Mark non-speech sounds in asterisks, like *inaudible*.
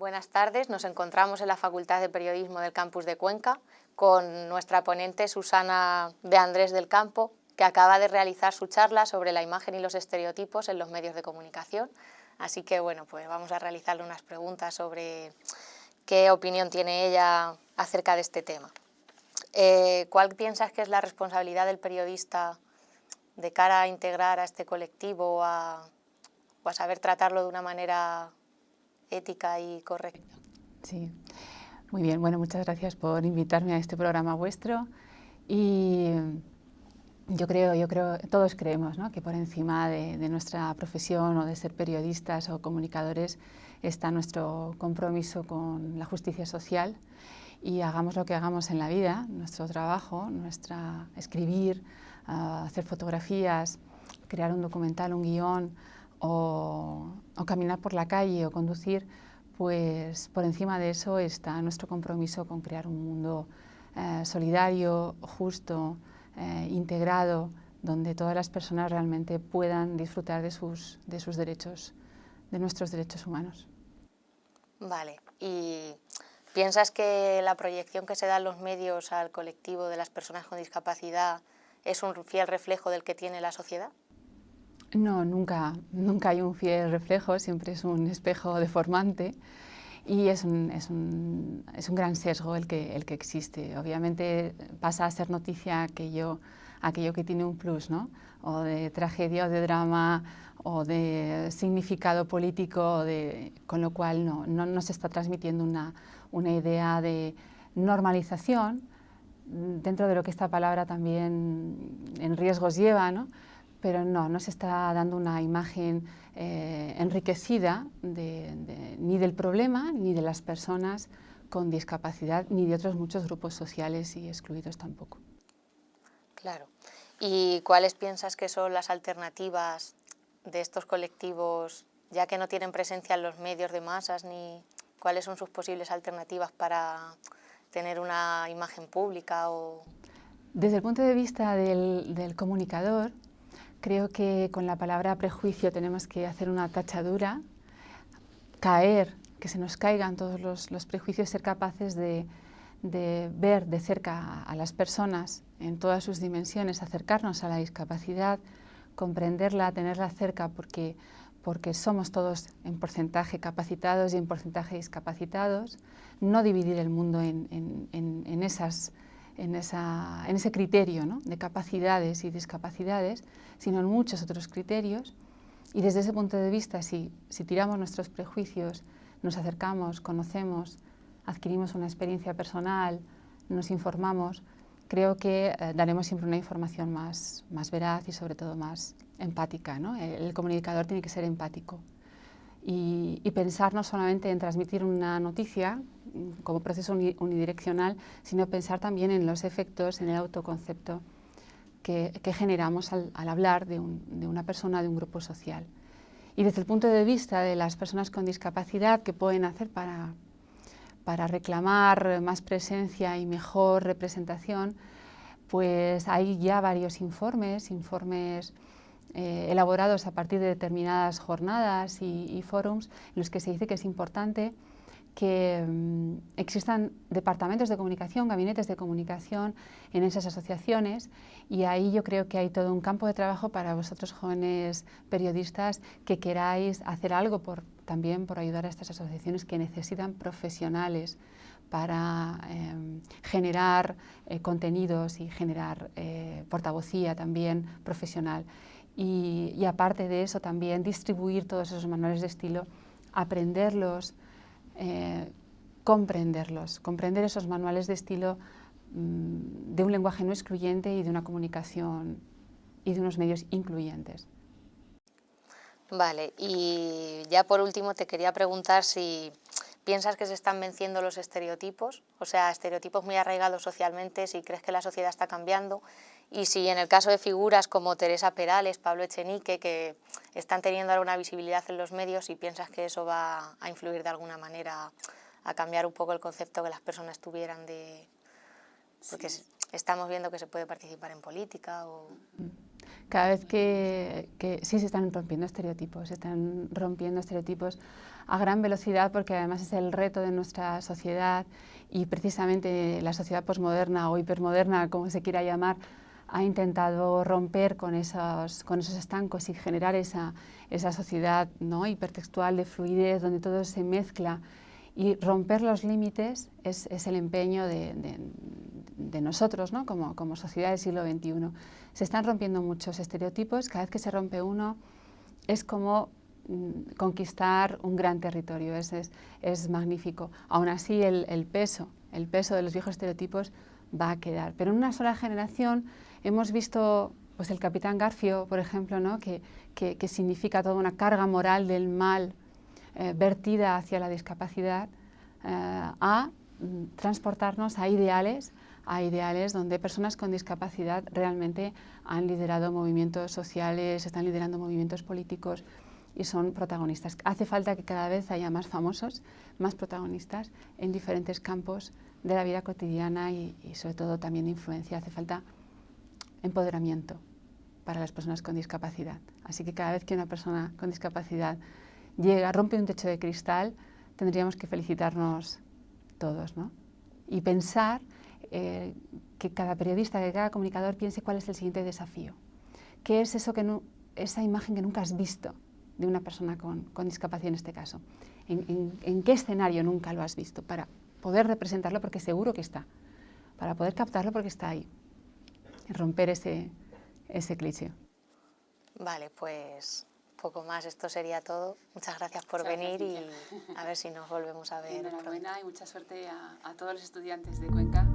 Buenas tardes, nos encontramos en la Facultad de Periodismo del Campus de Cuenca con nuestra ponente Susana de Andrés del Campo, que acaba de realizar su charla sobre la imagen y los estereotipos en los medios de comunicación. Así que bueno, pues vamos a realizarle unas preguntas sobre qué opinión tiene ella acerca de este tema. Eh, ¿Cuál piensas que es la responsabilidad del periodista de cara a integrar a este colectivo o a, saber tratarlo de una manera ética y correcta? Sí, muy bien. Bueno, muchas gracias por invitarme a este programa vuestro. Y yo creo, yo creo, todos creemos ¿no? que por encima de, nuestra profesión o de ser periodistas o comunicadores está nuestro compromiso con la justicia social y hagamos lo que hagamos en la vida, nuestro trabajo, nuestra escribir, uh, hacer fotografías, crear un documental, un guion o, caminar por la calle o conducir, pues por encima de eso está nuestro compromiso con crear un mundo uh, solidario, justo, uh, integrado, donde todas las personas realmente puedan disfrutar de sus, de sus derechos, de nuestros derechos humanos. Vale, y ¿Piensas que la proyección que se da en los medios al colectivo de las personas con discapacidad es un fiel reflejo del que tiene la sociedad? No, nunca, nunca hay un fiel reflejo, siempre es un espejo deformante y es un, es un, es un gran sesgo el que, el que existe. Obviamente pasa a ser noticia aquello, aquello que tiene un plus, ¿no? o de tragedia o de drama o de significado político, de, con lo cual no, no, no se está transmitiendo una, una idea de normalización, dentro de lo que esta palabra también en riesgos lleva, ¿no? Pero no, no se está dando una imagen eh, enriquecida de, de, ni del problema ni de las personas con discapacidad, ni de otros muchos grupos sociales y excluidos tampoco. Claro. ¿Y cuáles piensas que son las alternativas de estos colectivos, ya que no tienen presencia en los medios de masas ni, cuáles son sus posibles alternativas para tener una imagen pública o... Desde el punto de vista del, del, comunicador, creo que con la palabra prejuicio tenemos que hacer una tachadura, caer, que se nos caigan todos los, prejuicios, ser capaces de, ver de cerca a las personas en todas sus dimensiones, acercarnos a la discapacidad, comprenderla, tenerla cerca, porque porque somos todos en porcentaje capacitados y en porcentaje discapacitados, no dividir el mundo en, en, en, en esas, esa, ese criterio de capacidades y discapacidades, sino en muchos otros criterios. Y desde ese punto de vista, si, si tiramos nuestros prejuicios, nos acercamos, conocemos, adquirimos una experiencia personal, nos informamos, creo que eh, daremos siempre una información más, más veraz y sobre todo más empática. ¿no? El, comunicador tiene que ser empático y, y, pensar no solamente en transmitir una noticia mm, como proceso unidireccional, sino pensar también en los efectos, en el autoconcepto que, generamos al, hablar de, un, de una persona, de un grupo social. Y desde el punto de vista de las personas con discapacidad, ¿qué pueden hacer para, reclamar más presencia y mejor representación, pues hay ya varios informes, informes eh, elaborados a partir de determinadas jornadas y, y en los que se dice que es importante que um, existan departamentos de comunicación, gabinetes de comunicación en esas asociaciones y ahí yo creo que hay todo un campo de trabajo para vosotros jóvenes periodistas que queráis hacer algo por, también por ayudar a estas asociaciones que necesitan profesionales para eh, generar eh, contenidos y generar eh, portavocía también profesional. Y aparte de eso también distribuir todos esos manuales de estilo, aprenderlos, eh, comprenderlos, comprender esos manuales de estilo mmm, de un lenguaje no excluyente y de una comunicación y de unos medios incluyentes. Vale, y ya por último te quería preguntar si piensas que se están venciendo los estereotipos, o sea, estereotipos muy arraigados socialmente, si crees que la sociedad está cambiando. Y si en el caso de figuras como Teresa Perales, Pablo Echenique, que están teniendo alguna visibilidad en los medios, si piensas que eso va a influir de alguna manera a cambiar un poco el concepto que las personas tuvieran de... porque sí. estamos viendo que se puede participar en política o... cada vez que, sí se están rompiendo estereotipos, se están rompiendo estereotipos a gran velocidad porque además es el reto de nuestra sociedad y precisamente la sociedad posmoderna o hipermoderna, como se quiera llamar, ha intentado romper con esos, con esos estancos y generar esa, esa sociedad ¿no? hipertextual de fluidez donde todo se mezcla y romper los límites es, es el empeño de, de, nosotros ¿no? como, como sociedad del siglo XXI. Se están rompiendo muchos estereotipos, cada vez que se rompe uno es como mm, conquistar un gran territorio, es, es, es magnífico. Aún así el, el, peso, el peso de los viejos estereotipos va a quedar. Pero en una sola generación hemos visto pues, el capitán Garfio, por ejemplo, ¿no? que, que, que significa toda una carga moral del mal eh, vertida hacia la discapacidad, eh, a mm, transportarnos a ideales a ideales donde personas con discapacidad realmente han liderado movimientos sociales, están liderando movimientos políticos y son protagonistas. Hace falta que cada vez haya más famosos, más protagonistas en diferentes campos de la vida cotidiana y, sobre todo también influencia. Hace falta empoderamiento para las personas con discapacidad. Así que cada vez que una persona con discapacidad llega, rompe un techo de cristal, tendríamos que felicitarnos todos ¿no? y pensar eh, que cada periodista, que cada comunicador piense cuál es el siguiente desafío. ¿Qué es eso que esa imagen que nunca has visto de una persona con, discapacidad en este caso? ¿En, qué escenario nunca lo has visto? Para poder representarlo porque seguro que está. Para poder captarlo porque está ahí. romper ese, ese cliché. Vale, pues poco más, esto sería todo. Muchas gracias por venir y a ver si nos volvemos a *laughs* ver. Enhorabuena y mucha suerte a, a todos los estudiantes de Cuenca.